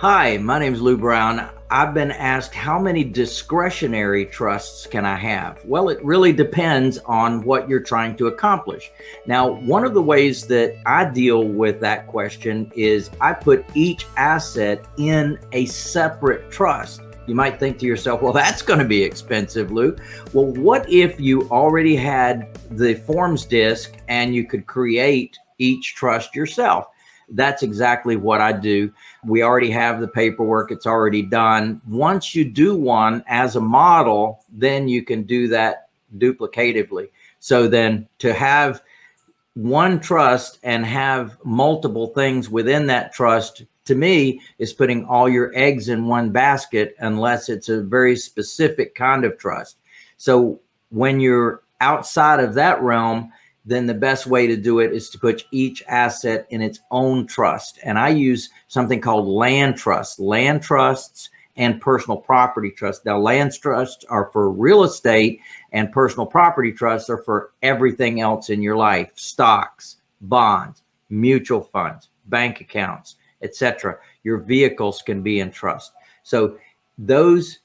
Hi, my name is Lou Brown. I've been asked how many discretionary trusts can I have? Well, it really depends on what you're trying to accomplish. Now, one of the ways that I deal with that question is I put each asset in a separate trust. You might think to yourself, well, that's going to be expensive, Lou. Well, what if you already had the forms disc and you could create each trust yourself? That's exactly what I do. We already have the paperwork. It's already done. Once you do one as a model, then you can do that duplicatively. So then to have one trust and have multiple things within that trust to me is putting all your eggs in one basket unless it's a very specific kind of trust. So when you're outside of that realm, then the best way to do it is to put each asset in its own trust. And I use something called land trusts, land trusts and personal property trusts. Now land trusts are for real estate and personal property trusts are for everything else in your life, stocks, bonds, mutual funds, bank accounts, etc. Your vehicles can be in trust. So those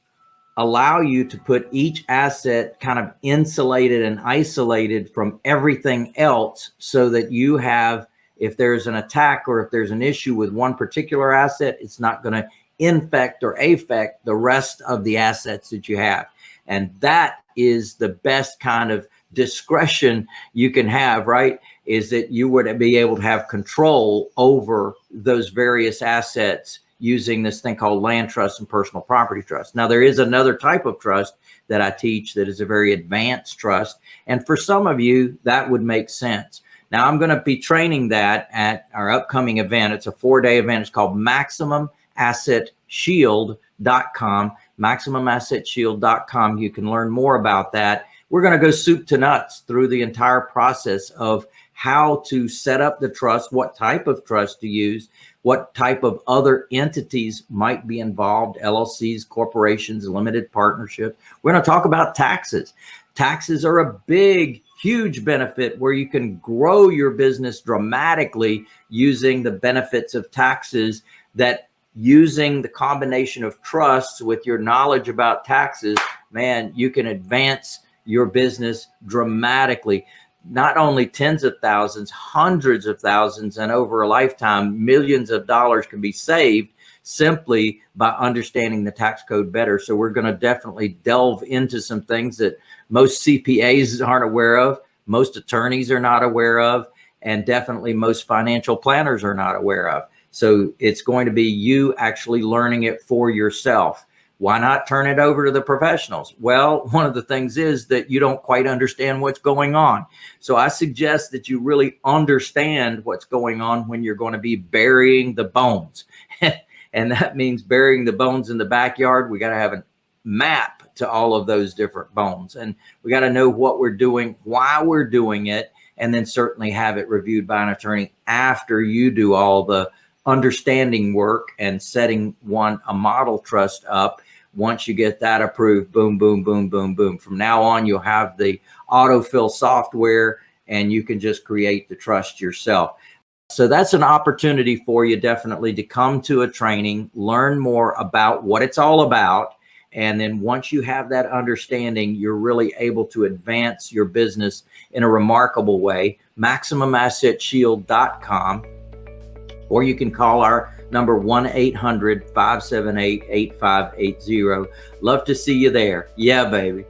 allow you to put each asset kind of insulated and isolated from everything else so that you have, if there's an attack or if there's an issue with one particular asset, it's not going to infect or affect the rest of the assets that you have. And that is the best kind of discretion you can have, right? Is that you would be able to have control over those various assets using this thing called land trust and personal property trust. Now, there is another type of trust that I teach that is a very advanced trust. And for some of you, that would make sense. Now, I'm going to be training that at our upcoming event. It's a four day event. It's called MaximumAssetShield.com, MaximumAssetShield.com. You can learn more about that. We're going to go soup to nuts through the entire process of how to set up the trust, what type of trust to use, what type of other entities might be involved, LLCs, corporations, limited partnership. We're going to talk about taxes. Taxes are a big, huge benefit where you can grow your business dramatically using the benefits of taxes that using the combination of trusts with your knowledge about taxes, man, you can advance your business dramatically not only tens of thousands, hundreds of thousands, and over a lifetime, millions of dollars can be saved simply by understanding the tax code better. So we're going to definitely delve into some things that most CPAs aren't aware of, most attorneys are not aware of, and definitely most financial planners are not aware of. So it's going to be you actually learning it for yourself. Why not turn it over to the professionals? Well, one of the things is that you don't quite understand what's going on. So I suggest that you really understand what's going on when you're going to be burying the bones. and that means burying the bones in the backyard. We got to have a map to all of those different bones. And we got to know what we're doing, why we're doing it, and then certainly have it reviewed by an attorney after you do all the understanding work and setting one a model trust up once you get that approved, boom, boom, boom, boom, boom. From now on, you'll have the autofill software and you can just create the trust yourself. So that's an opportunity for you definitely to come to a training, learn more about what it's all about. And then once you have that understanding, you're really able to advance your business in a remarkable way. MaximumAssetShield.com, or you can call our number 1-800-578-8580. Love to see you there. Yeah, baby.